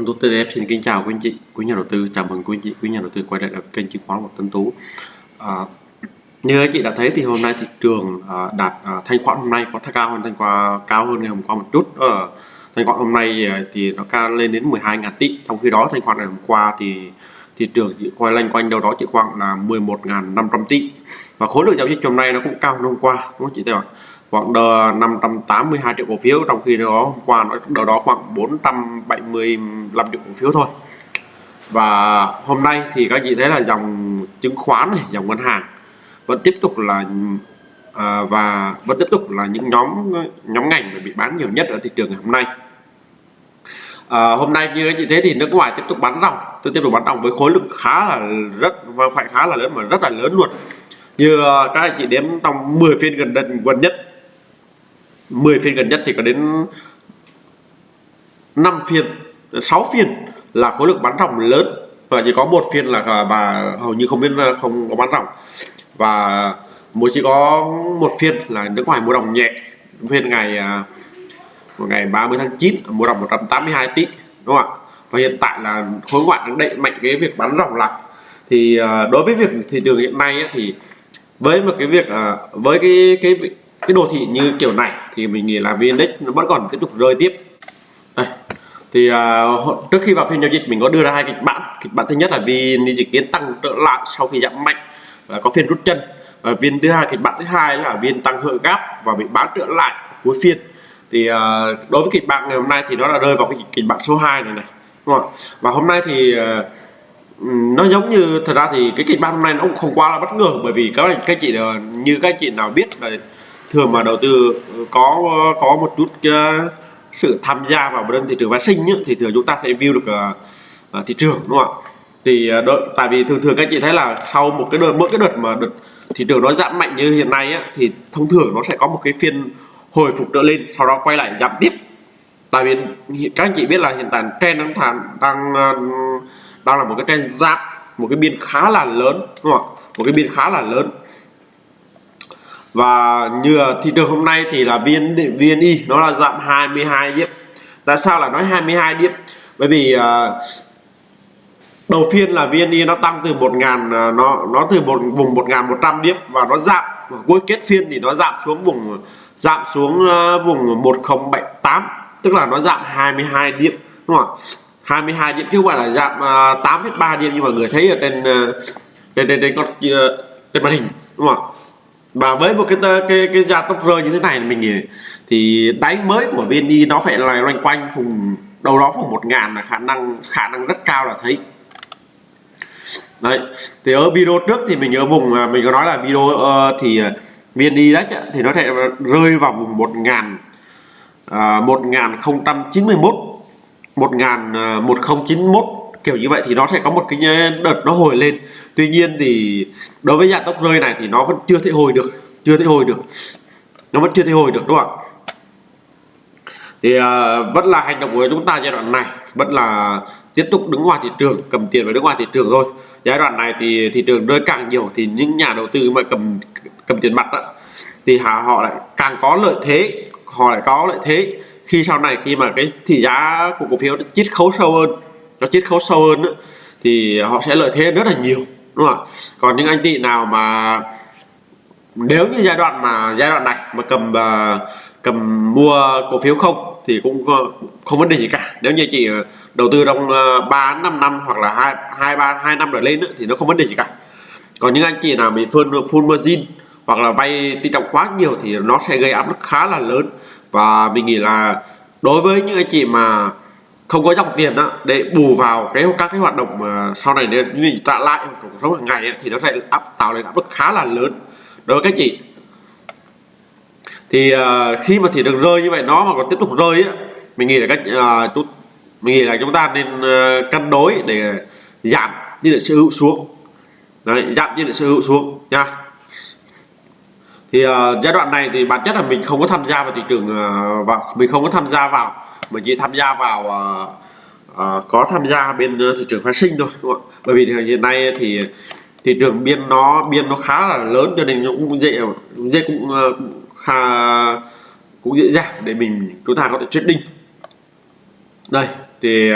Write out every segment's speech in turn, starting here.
Vâng, Tú TDF xin kính chào quý anh chị, quý nhà đầu tư, chào mừng quý anh chị, quý nhà đầu tư quay lại kênh chứng khoán của Tân Tú. À, như anh chị đã thấy thì hôm nay thị trường à, đạt à, thanh khoản hôm nay có cao hơn thanh khoản cao hơn ngày hôm qua một chút. À, thanh khoản hôm nay à, thì nó cao lên đến 12.000 tỷ, trong khi đó thanh khoản ngày hôm qua thì thị trường chỉ quay lanh quanh đâu đó chỉ khoảng là 11.500 tỷ và khối lượng giao dịch hôm nay nó cũng cao hơn hôm qua đúng không chị thấy không? Khoảng 582 triệu cổ phiếu trong khi đó hôm qua nó đâu đó khoảng 475 triệu cổ phiếu thôi. Và hôm nay thì các chị thấy là dòng chứng khoán này dòng ngân hàng vẫn tiếp tục là à, và vẫn tiếp tục là những nhóm nhóm ngành bị bán nhiều nhất ở thị trường ngày hôm nay. À, hôm nay như các chị thấy thì nước ngoài tiếp tục bán ròng tôi tiếp tục bán ròng với khối lượng khá là rất và phải khá là lớn mà rất là lớn luôn. Như à, các anh chị đếm trong 10 phiên gần đây gần nhất 10 phiên gần nhất thì có đến 5 phiên 6 phiên là khối lượng bán ròng lớn. Và chỉ có một phiên là bà hầu như không biết, không có bán ròng. Và mới chỉ có một phiên là nước ngoài mua đồng nhẹ. Phiên ngày à, một ngày 30 tháng 9 mua đồng 182 tỷ, đúng không ạ? Và hiện tại là khối ngoại đang đẩy mạnh cái việc bán ròng lại. Thì à, đối với việc thị trường hiện nay thì với một cái việc à, với cái cái cái đồ thị như kiểu này thì mình nghĩ là VN-Index nó vẫn còn tiếp tục rơi tiếp đây. thì uh, trước khi vào phiên giao dịch mình có đưa ra hai kịch bản kịch bản thứ nhất là VN dự kiến tăng trở lại sau khi giảm mạnh và có phiên rút chân và viên thứ hai kịch bản thứ hai là viên tăng hợi gáp và bị bán trở lại cuối phiên thì uh, đối với kịch bản ngày hôm nay thì nó đã rơi vào cái kịch bản số 2 này này đúng không? và hôm nay thì uh, nó giống như thật ra thì cái kịch bản hôm nay nó cũng không quá là bất ngờ bởi vì các anh các chị như các chị nào biết là thường mà đầu tư ừ, có có một chút uh, sự tham gia vào bên thị trường phát sinh thì thường chúng ta sẽ view được uh, thị trường đúng không ạ? Thì uh, đợi, tại vì thường thường các chị thấy là sau một cái đợt mỗi cái đợt mà đợt thị trường nó giảm mạnh như hiện nay á, thì thông thường nó sẽ có một cái phiên hồi phục trở lên sau đó quay lại giảm tiếp. Tại vì các anh chị biết là hiện tại trend đang thàn đang đang là một cái trend giảm một cái biên khá là lớn đúng không ạ? Một cái biên khá là lớn và như thị trường hôm nay thì là VN VNI nó là giảm 22 điểm. Tại sao là nói 22 điểm? Bởi vì uh, đầu phiên là VNI nó tăng từ 1 ngàn uh, nó nó từ một vùng 1.100 điểm và nó giảm. Và cuối kết phiên thì nó giảm xuống vùng giảm xuống uh, vùng 1078 tức là nó giảm 22 điểm đúng không 22 điểm chứ không phải là giảm uh, 8,3 điểm như mọi người thấy ở trên trên trên trên con trên màn hình đúng không và với một cái cái cái gia tốc rơi như thế này mình thì đáy mới của VNI nó phải là loanh quanh vùng đâu đó vùng một ngàn là khả năng khả năng rất cao là thấy. Đấy thì ở video trước thì mình ở vùng à, mình có nói là video uh, thì à, VNI đấy thì nó sẽ rơi vào vùng một ngàn à, một ngàn không trăm chín mươi mốt một ngàn à, một không chín mốt kiểu như vậy thì nó sẽ có một cái đợt nó hồi lên. Tuy nhiên thì đối với dạng tốc rơi này thì nó vẫn chưa thể hồi được chưa thể hồi được. Nó vẫn chưa thể hồi được đúng không ạ? Thì uh, vẫn là hành động của chúng ta giai đoạn này vẫn là tiếp tục đứng ngoài thị trường cầm tiền và đứng ngoài thị trường thôi. Giai đoạn này thì thị trường rơi càng nhiều thì những nhà đầu tư mà cầm cầm tiền mặt đó, thì họ lại càng có lợi thế họ lại có lợi thế. Khi sau này khi mà cái thị giá của cổ phiếu chít khấu sâu hơn nó chiết khấu sâu hơn nữa, thì họ sẽ lợi thế rất là nhiều đúng không ạ? Còn những anh chị nào mà nếu như giai đoạn mà giai đoạn này mà cầm uh, cầm mua cổ phiếu không thì cũng không vấn đề gì cả. Nếu như chị đầu tư trong uh, 3 5 năm hoặc là hai hai ba hai năm trở lên nữa, thì nó không vấn đề gì cả. Còn những anh chị nào bị full full margin hoặc là vay tỷ trọng quá nhiều thì nó sẽ gây áp lực khá là lớn. Và mình nghĩ là đối với những anh chị mà không có dòng tiền đó để bù vào cái các cái hoạt động mà sau này nên mình trả lại cuộc sống hàng ngày ấy, thì nó sẽ áp tạo lên áp lực khá là lớn đối với các chị. Thì uh, khi mà thị trường rơi như vậy nó mà còn tiếp tục rơi á mình nghĩ là cách uh, ờ, chút mình nghĩ là chúng ta nên uh, cân đối để giảm như là sở hữu xuống. Đấy, giảm như là sở hữu xuống nha. Thì uh, giai đoạn này thì bản chất là mình không có tham gia vào thị trường uh, và mình không có tham gia vào mình chỉ tham gia vào uh, uh, có tham gia bên ờ, thị trường phái sinh thôi đúng không bởi vì hiện nay thì thị trường biên nó biên nó khá là lớn cho nên nó cũng dễ cũng dễ cũng, uh, khá cũng dễ dàng để mình chúng ta có thể trading đây thì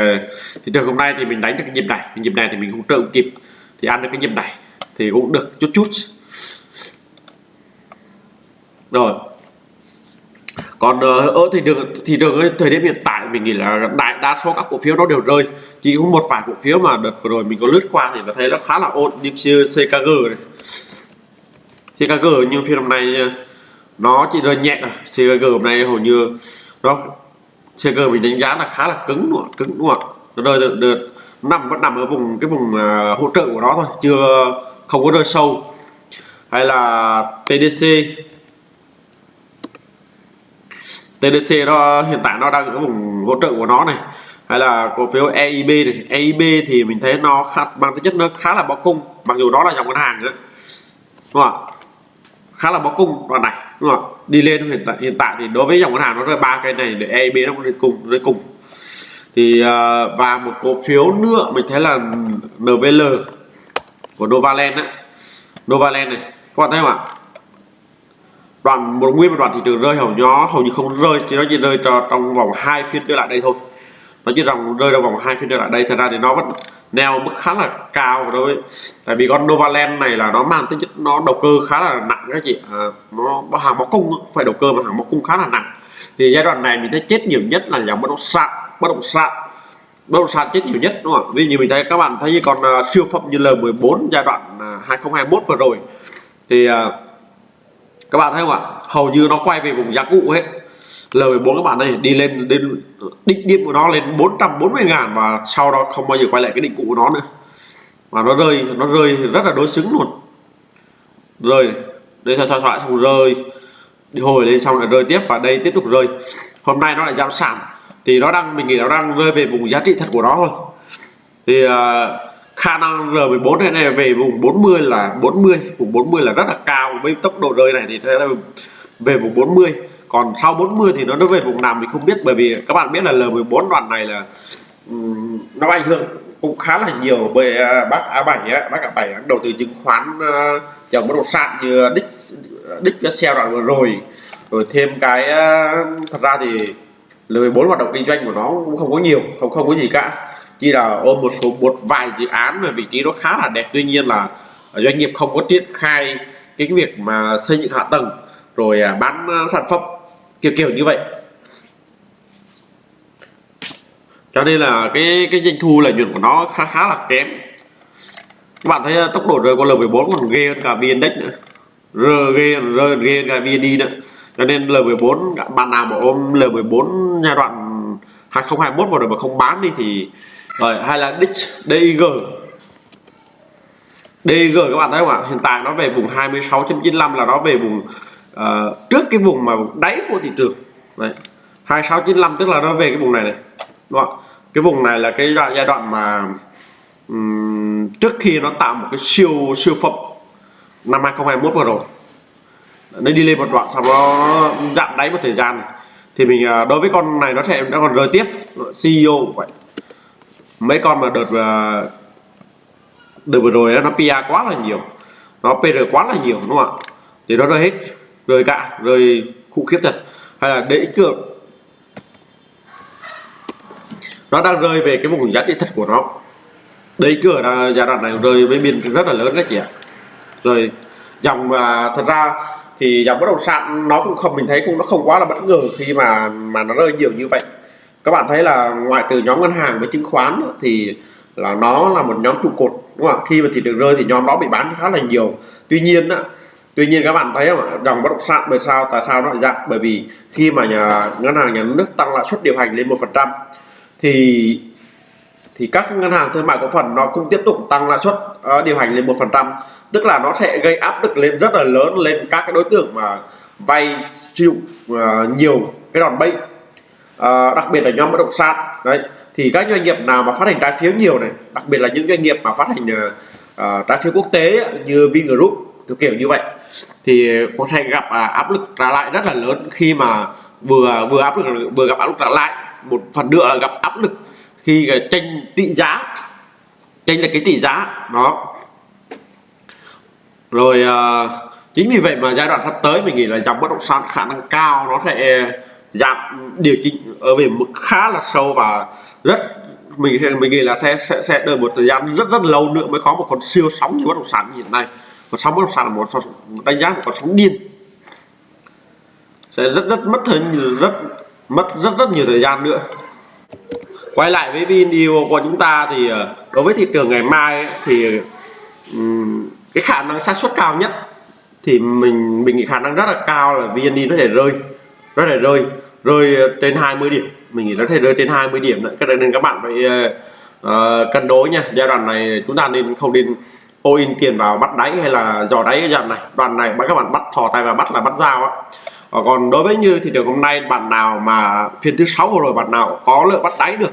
thị trường hôm nay thì mình đánh được cái nhịp này. Cái nhịp này thì mình không trợ kịp. Thì ăn được cái nhịp này thì cũng được chút chút. Rồi còn ở thị trường thị trường thời điểm hiện tại mình nghĩ là đại đa số các cổ phiếu nó đều rơi. Chỉ có một vài cổ phiếu mà đợt vừa rồi mình có lướt qua thì nó thấy nó khá là ổn như CKG này. CKG nhưng phiên hôm nay ờ, nó chỉ rơi nhẹ rồi CKG hôm nay hầu như nó CKG mình đánh giá là khá là cứng luôn cứng luôn nó rơi được, được nằm vẫn nằm ở vùng cái vùng uh, hỗ trợ của nó thôi chưa không có rơi sâu. Hay là TDC TDC nó hiện tại nó đang ở vùng hỗ trợ của nó này. Hay là cổ phiếu EIB này. EIB thì mình thấy nó khá, mang tính chất nó khá là bao cung. Mặc dù đó là dòng ngân hàng nữa đúng không khá là bao cung đoạn này. Đúng không đi lên hiện tại hiện tại thì đối với dòng ngân hàng nó rơi ba cây này để EIB nó rơi cùng rơi cùng. Thì à, và một cổ phiếu nữa mình thấy là NVL của Novaland á. Novaland này. Các bạn thấy không ạ? Đoạn một nguyên một đoạn thị trường rơi hầu nhó hầu như không rơi chỉ nó chỉ rơi cho trong vòng hai phiên trở lại đây thôi. Nó chỉ rằng rơi trong vòng hai phiên trở lại đây thật ra thì nó vẫn neo mức khá là cao đối với tại vì con Novaland này là nó mang tính chất nó đầu cơ khá là nặng các chị. À, nó hàng máu cung phải đầu cơ mà hàng máu cung khá là nặng. Thì giai đoạn này mình thấy chết nhiều nhất là dòng bất động sản bất động sản. Bất động sản chết nhiều nhất đúng không vì như mình thấy các bạn thấy còn uh, à, siêu phẩm như L14 giai đoạn à, uh, 2021 vừa rồi. Thì uh, các bạn thấy không ạ? Hầu như nó quay về vùng giá cũ hết. L14 các bạn đây đi lên đến đỉnh điểm của nó lên 440 ngàn và sau đó không bao giờ quay lại cái định cũ của nó nữa. Mà nó rơi nó rơi rất là đối xứng luôn. Rơi đây thoại thoại xong rơi. Đi hồi lên xong lại rơi tiếp và đây tiếp tục rơi. Hôm nay nó lại giảm sản thì nó đang mình nghĩ nó đang rơi về vùng giá trị thật của nó thôi. Thì uh, khả năng R14 này, này về vùng 40 là 40 vùng 40 là rất là cao với tốc độ rơi này thì thế là về vùng 40 còn sau 40 thì nó nó về vùng nào mình không biết bởi vì các bạn biết là L14 đoạn này là um, nó ảnh hưởng cũng khá là nhiều bởi uh, bác A7 á, bác A7 đầu tư chứng khoán à, uh, chồng bất động sản như đích đích cái xe đoạn vừa rồi. Rồi thêm cái uh, thật ra thì L14 hoạt động kinh doanh của nó cũng không có nhiều không không có gì cả chỉ là ôm một số một vài dự án mà vị trí nó khá là đẹp. Tuy nhiên là doanh nghiệp không có triển khai cái, việc mà xây dựng hạ tầng rồi à, bán sản phẩm kiểu kiểu như vậy. Cho nên là cái cái doanh thu lợi nhuận của nó khá khá là kém. Các bạn thấy à, tốc độ rơi của L14 còn ghê hơn cả VN Index nữa. Rơi ghê rơi ghê hơn cả VND nữa. Cho nên L14 bạn nào mà ôm L14 giai đoạn 2021 vào rồi mà không bán đi thì rồi hay là DIG DIG các bạn thấy không ạ? Hiện tại nó về vùng 26.95 là nó về vùng uh, trước cái vùng mà đáy của thị trường. Đấy 2695 tức là nó về cái vùng này này đúng không? cái vùng này là cái đoạn giai đoạn mà um, trước khi nó tạo một cái siêu siêu phẩm năm 2021 vừa rồi. Nó đi lên một đoạn sau đó nó dặn đáy một thời gian này. thì mình ờ, đối với con này nó sẽ nó còn rơi tiếp CEO vậy mấy con mà đợt à, đợt vừa rồi nó PR quá là nhiều. Nó PR quá là nhiều, đúng không ạ? Thì nó rơi hết, rơi cả, rơi khủng khiếp thật. Hay là để cược nó đang rơi về cái vùng giá trị thật của nó. Đấy cửa là giai đoạn này rơi với biên rất là lớn đấy chị ạ. Rồi, dòng mà thật ra thì dòng bất động sản nó cũng không, mình thấy cũng nó không quá là bất ngờ khi mà mà nó rơi nhiều như vậy các bạn thấy là ngoại trừ nhóm ngân hàng với chứng khoán thì là nó là một nhóm trụ cột đúng không khi mà thị trường rơi thì nhóm đó bị bán khá là nhiều. Tuy nhiên á tuy nhiên các bạn thấy không dòng bất động sản bởi sao tại sao nó lại giảm bởi vì khi mà nhà ngân hàng nhà nước tăng lãi suất điều hành lên một phần trăm thì thì các ngân hàng thương mại cổ phần nó cũng tiếp tục tăng lãi suất uh, điều hành lên một phần trăm. Tức là nó sẽ gây áp lực lên rất là lớn lên các cái đối tượng mà vay chịu uh, nhiều cái đòn bẩy. Ờ, đặc biệt là nhóm bất động sản. Đấy thì các doanh nghiệp nào mà phát hành trái phiếu nhiều này đặc biệt là những doanh nghiệp mà phát hành à, trái phiếu quốc tế như Vingroup kiểu kiểu như vậy thì có thể gặp à, áp lực trả lại rất là lớn khi mà vừa vừa áp lực vừa gặp áp lực trả lại một phần nữa là gặp áp lực khi tranh tỷ giá tranh là cái tỷ giá. Đó. Rồi à, chính vì vậy mà giai đoạn sắp tới mình nghĩ là dòng bất động sản khả năng cao nó sẽ giảm điều chỉnh ở về mức khá là sâu và rất mình mình nghĩ là sẽ sẽ sẽ đợi một thời gian rất rất lâu nữa mới có một con siêu sóng như bất động sản như hiện nay. Còn sóng bất động sản là một đánh giá một con sóng điên. Sẽ rất rất mất thời rất mất rất rất nhiều thời gian nữa. Quay lại với video của chúng ta thì ờ, đối với thị trường ngày mai ấy, thì um, cái khả năng xác suất cao nhất thì mình mình nghĩ khả năng rất là cao là VN nó sẽ rơi nó là rơi rơi ờ, trên 20 điểm. Mình nghĩ nó thể rơi trên 20 điểm đấy cái nên các bạn phải uh, cân đối nha. Giai đoạn này chúng ta nên không nên all in tiền vào bắt đáy hay là dò đáy giai đoạn này. Đoạn này các bạn bắt thò tay và bắt là bắt dao á. Còn đối với như thị trường hôm nay bạn nào mà phiên thứ sáu rồi bạn nào có lợi bắt đáy được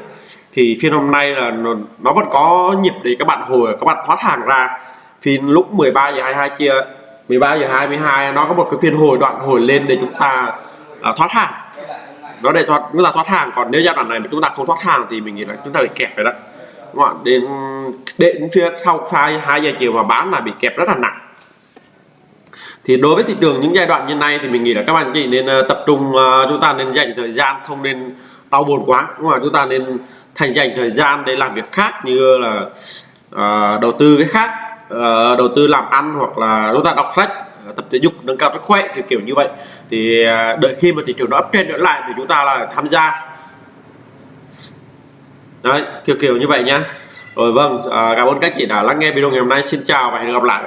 thì phiên hôm nay là nó, nó vẫn có nhịp để các bạn hồi các bạn thoát hàng ra. Phiên lúc 13 giờ 22 kia 13 giờ 22 nó có một cái phiên hồi đoạn hồi lên để chúng ta uh, thoát hàng. Nó để thoát chúng ta thoát hàng. Còn nếu giai đoạn này mà chúng ta không thoát hàng thì mình nghĩ là chúng ta bị kẹp rồi đó. Đúng không? đến đến phía sau sai hai giờ chiều mà bán là bị kẹp rất là nặng. Thì đối với thị trường những giai đoạn như này thì mình nghĩ là các bạn chị nên ờ, tập trung ờ, chúng ta nên dành thời gian không nên đau buồn quá. Đúng không? chúng ta nên thành dành thời gian để làm việc khác như là uh, đầu tư cái khác uh, đầu tư làm ăn hoặc là chúng ta đọc sách. Ờ, tập thể dục nâng cao sức khỏe kiểu kiểu như vậy. Thì à, đợi khi mà thị trường nó up trở lại thì chúng ta là tham gia. Đấy kiểu kiểu như vậy nhá. Rồi vâng à, cảm ơn các chị đã lắng nghe video ngày hôm nay. Xin chào và hẹn gặp lại.